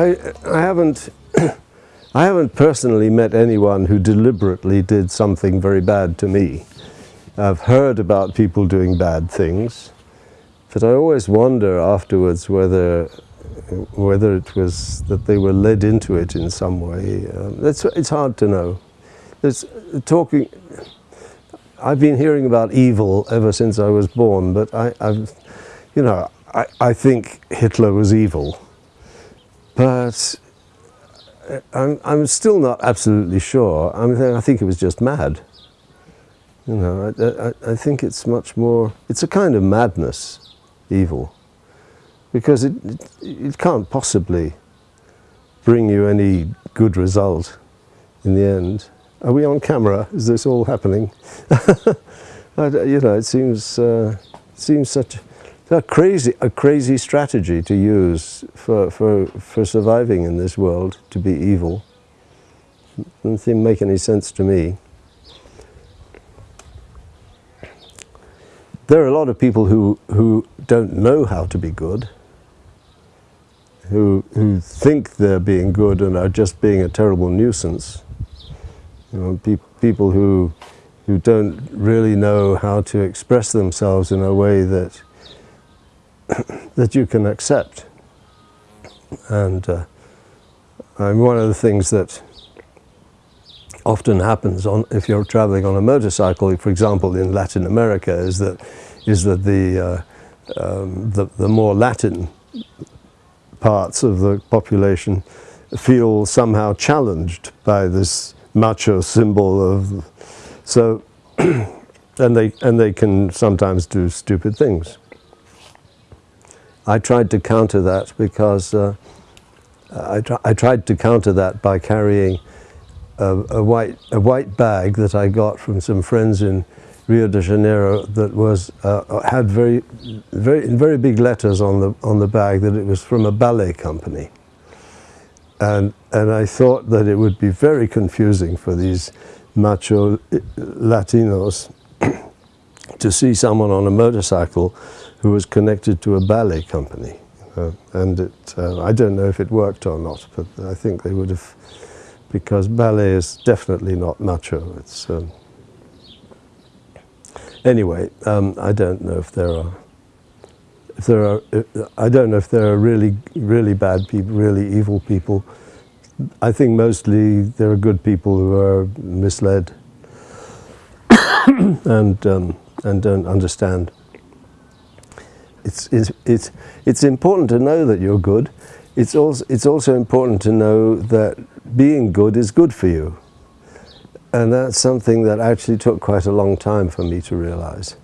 I, I haven't, I haven't personally met anyone who deliberately did something very bad to me. I've heard about people doing bad things, but I always wonder afterwards whether, whether it was that they were led into it in some way. Um, it's, it's hard to know. Talking, I've been hearing about evil ever since I was born, but I, I've, you know, I, I think Hitler was evil. But I'm, I'm still not absolutely sure. I, mean, I think it was just mad. You know, I, I, I, think it's much more, it's a kind of madness, evil, because it, it, it can't possibly bring you any good result in the end. Are we on camera? Is this all happening? you know, it seems, uh, seems such a crazy, a crazy strategy to use for, for, for surviving in this world, to be evil. Doesn't seem make any sense to me. There are a lot of people who, who don't know how to be good, who, who think they're being good and are just being a terrible nuisance. You know, pe people who, who don't really know how to express themselves in a way that that you can accept. And uh, I mean, one of the things that often happens on, if you're traveling on a motorcycle, for example, in Latin America, is that, is that the, uh, um, the, the more Latin parts of the population feel somehow challenged by this macho symbol of, so, and they, and they can sometimes do stupid things. I tried to counter that because uh, I, tr I, tried to counter that by carrying a, a, white, a white bag that I got from some friends in Rio de Janeiro that was, uh, had very, very, very big letters on the, on the bag that it was from a ballet company. And, and I thought that it would be very confusing for these macho Latinos to see someone on a motorcycle who was connected to a ballet company. Uh, and it, uh, I don't know if it worked or not, but I think they would have, because ballet is definitely not macho. It's, um, anyway, um, I don't know if there are, if there are, I don't know if there are really, really bad people, really evil people. I think mostly there are good people who are misled and, um, and don't understand it's, it's, it's, it's important to know that you're good. It's also, it's also important to know that being good is good for you. And that's something that actually took quite a long time for me to realize.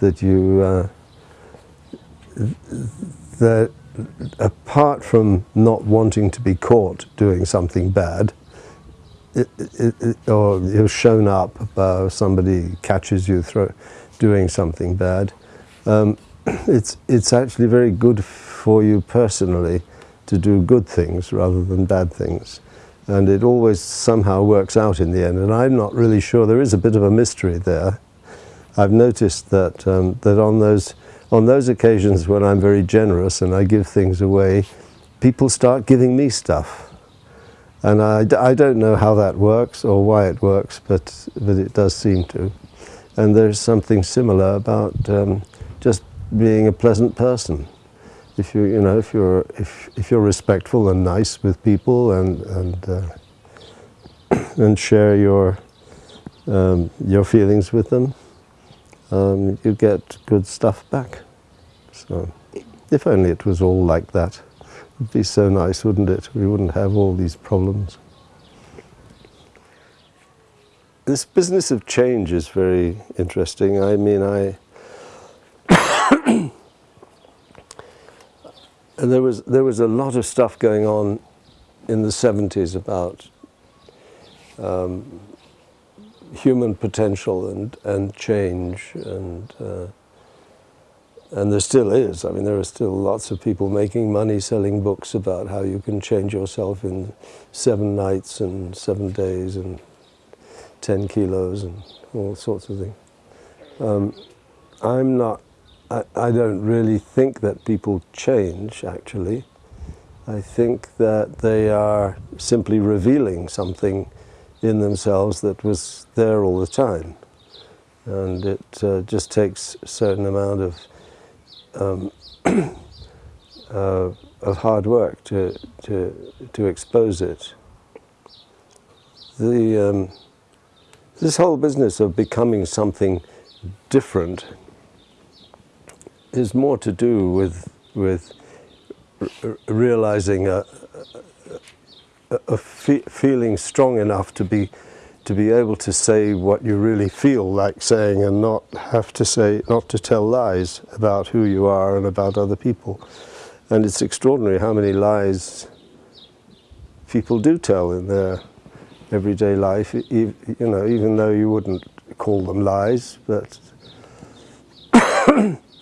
That you, uh, that apart from not wanting to be caught doing something bad, it, it, it, or you're shown up, uh, somebody catches you through doing something bad, um, it's, it's actually very good for you personally to do good things rather than bad things. And it always somehow works out in the end. And I'm not really sure, there is a bit of a mystery there. I've noticed that, um, that on, those, on those occasions when I'm very generous and I give things away, people start giving me stuff. And I, I don't know how that works or why it works, but, but it does seem to. And there's something similar about um, just being a pleasant person. If you, you know, if you're, if, if you're respectful and nice with people and, and, uh, and share your, um, your feelings with them, um, you get good stuff back. So, if only it was all like that. It'd be so nice, wouldn't it? We wouldn't have all these problems. This business of change is very interesting. I mean, I, there was there was a lot of stuff going on in the 70s about um, human potential and and change and uh, and there still is. I mean, there are still lots of people making money selling books about how you can change yourself in seven nights and seven days and 10 kilos and all sorts of things. Um, I'm not I, I don't really think that people change, actually. I think that they are simply revealing something in themselves that was there all the time. And it uh, just takes a certain amount of, um, uh, of hard work to, to, to expose it. The, um, this whole business of becoming something different is more to do with, with realizing a, a, a fe feeling strong enough to be to be able to say what you really feel like saying and not have to say not to tell lies about who you are and about other people. And it's extraordinary how many lies people do tell in their everyday life you know even though you wouldn't call them lies but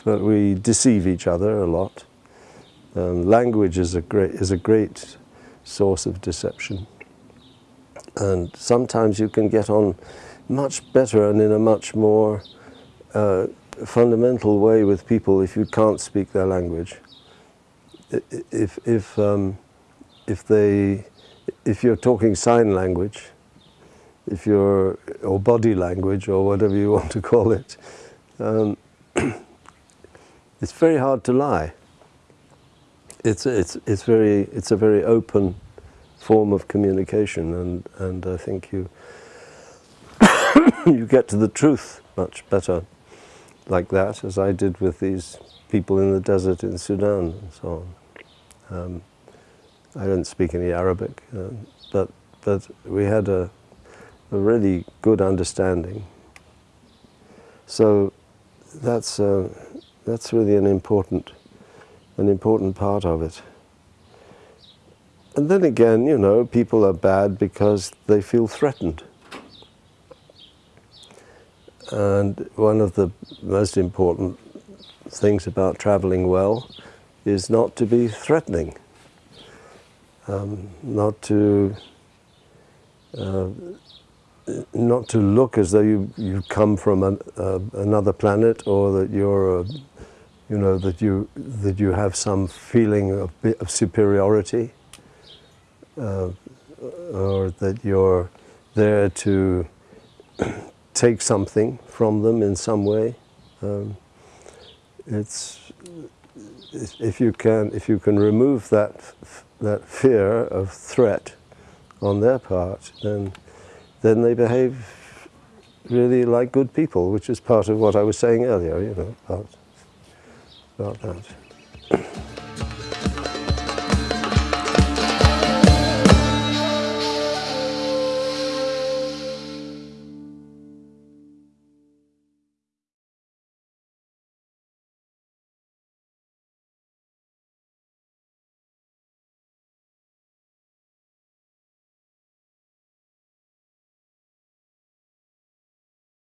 but we deceive each other a lot um, language is a great is a great source of deception. And sometimes you can get on much better and in a much more uh, fundamental way with people if you can't speak their language. If, if, um, if, they, if you're talking sign language, if you're, or body language, or whatever you want to call it, um, it's very hard to lie it's it's it's very it's a very open form of communication, and and I think you you get to the truth much better like that, as I did with these people in the desert in Sudan and so on. Um, I don't speak any Arabic, uh, but but we had a, a really good understanding. So that's uh, that's really an important an important part of it. And then again, you know, people are bad because they feel threatened. And one of the most important things about traveling well is not to be threatening, um, not to uh, not to look as though you you come from an, uh, another planet or that you're a you know, that you, that you have some feeling of, of superiority, uh, or that you're there to take something from them in some way. Um, it's, if you can, if you can remove that, that fear of threat on their part, then, then they behave really like good people, which is part of what I was saying earlier, you know, about about that.